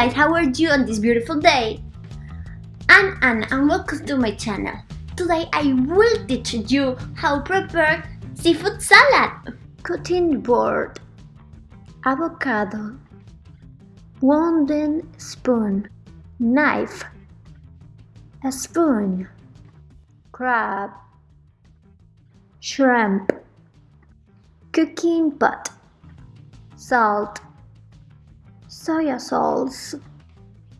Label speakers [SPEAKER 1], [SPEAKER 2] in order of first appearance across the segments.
[SPEAKER 1] guys, how are you on this beautiful day? I'm Anna and welcome to my channel. Today I will teach you how to prepare seafood salad. Cutting board, avocado, wooden spoon, knife, a spoon, crab, shrimp, cooking pot, salt, soya sauce,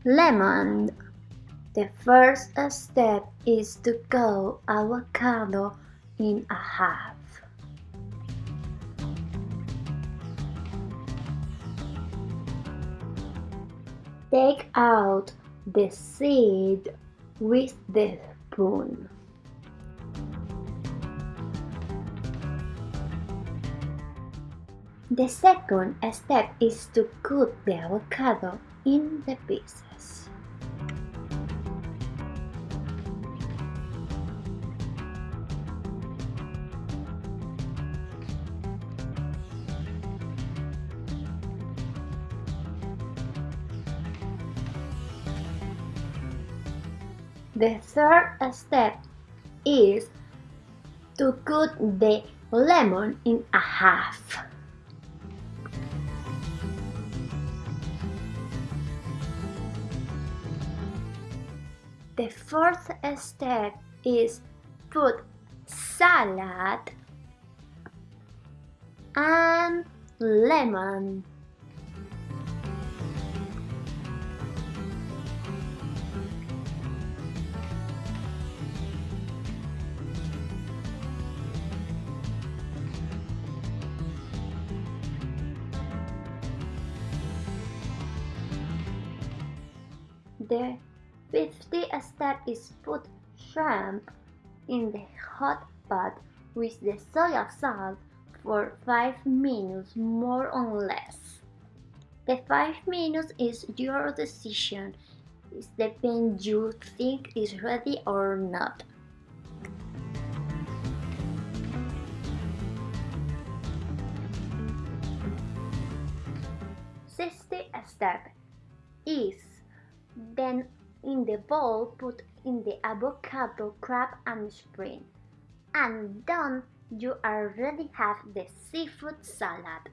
[SPEAKER 1] lemon. The first step is to cut avocado in a half. Take out the seed with the spoon. The second step is to cut the avocado in the pieces. The third step is to cut the lemon in a half. The fourth step is put salad and lemon. The 50 step is put shrimp in the hot pot with the soy sauce for 5 minutes more or less. The 5 minutes is your decision. It depends you think is ready or not. Sixty step is then in the bowl put in the avocado, crab and spring. And done, you already have the seafood salad.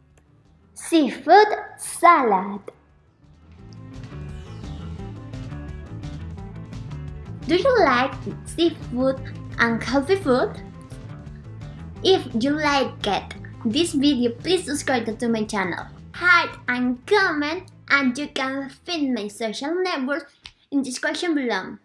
[SPEAKER 1] Seafood salad. Do you like seafood and healthy food? If you like it, this video please subscribe to my channel, hide and comment and you can find my social networks in the description below.